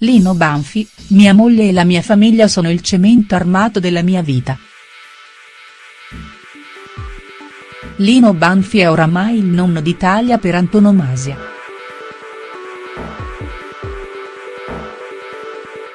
Lino Banfi, mia moglie e la mia famiglia sono il cemento armato della mia vita. Lino Banfi è oramai il nonno d'Italia per antonomasia.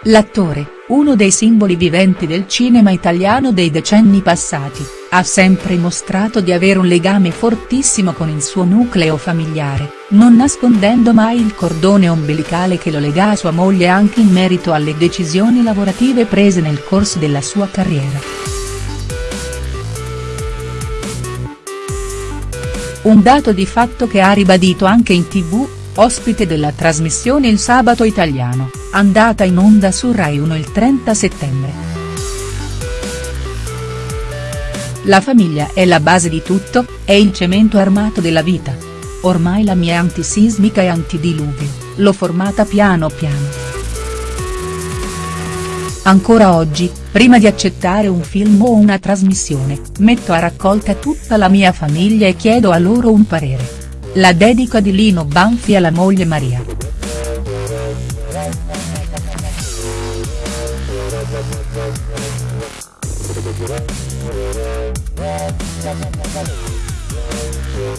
L'attore, uno dei simboli viventi del cinema italiano dei decenni passati, ha sempre mostrato di avere un legame fortissimo con il suo nucleo familiare, non nascondendo mai il cordone ombelicale che lo lega a sua moglie anche in merito alle decisioni lavorative prese nel corso della sua carriera. Un dato di fatto che ha ribadito anche in tv, ospite della trasmissione Il Sabato Italiano, andata in onda su Rai 1 il 30 settembre. La famiglia è la base di tutto, è il cemento armato della vita. Ormai la mia antisismica e antidiluvio, l'ho formata piano piano. Ancora oggi, prima di accettare un film o una trasmissione, metto a raccolta tutta la mia famiglia e chiedo a loro un parere. La dedica di Lino Banfi alla moglie Maria.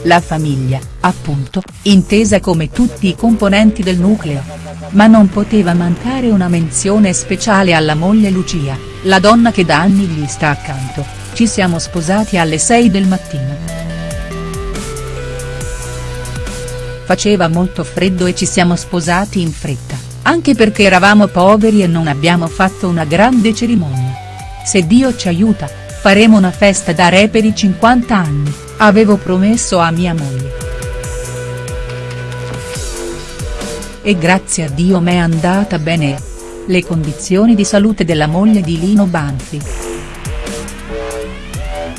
La famiglia, appunto, intesa come tutti i componenti del nucleo. Ma non poteva mancare una menzione speciale alla moglie Lucia, la donna che da anni gli sta accanto, ci siamo sposati alle 6 del mattino. Faceva molto freddo e ci siamo sposati in fretta, anche perché eravamo poveri e non abbiamo fatto una grande cerimonia. Se Dio ci aiuta, faremo una festa da re per i 50 anni, avevo promesso a mia moglie. E grazie a Dio m'è andata bene. Le condizioni di salute della moglie di Lino Banfi.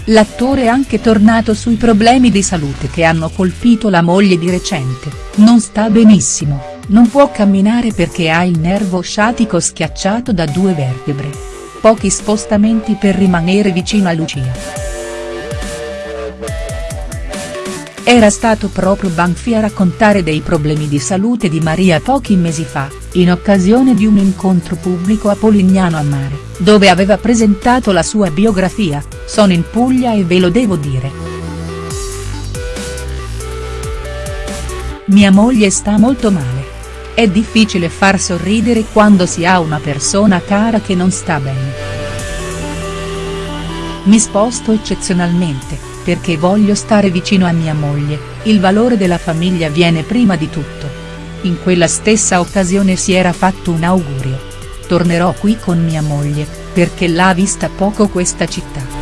L'attore è anche tornato sui problemi di salute che hanno colpito la moglie di recente, non sta benissimo, non può camminare perché ha il nervo sciatico schiacciato da due vertebre. Pochi spostamenti per rimanere vicino a Lucia. Era stato proprio Banfi a raccontare dei problemi di salute di Maria pochi mesi fa, in occasione di un incontro pubblico a Polignano a Mare, dove aveva presentato la sua biografia, sono in Puglia e ve lo devo dire. Mia moglie sta molto male. È difficile far sorridere quando si ha una persona cara che non sta bene. Mi sposto eccezionalmente, perché voglio stare vicino a mia moglie, il valore della famiglia viene prima di tutto. In quella stessa occasione si era fatto un augurio. Tornerò qui con mia moglie, perché l'ha vista poco questa città.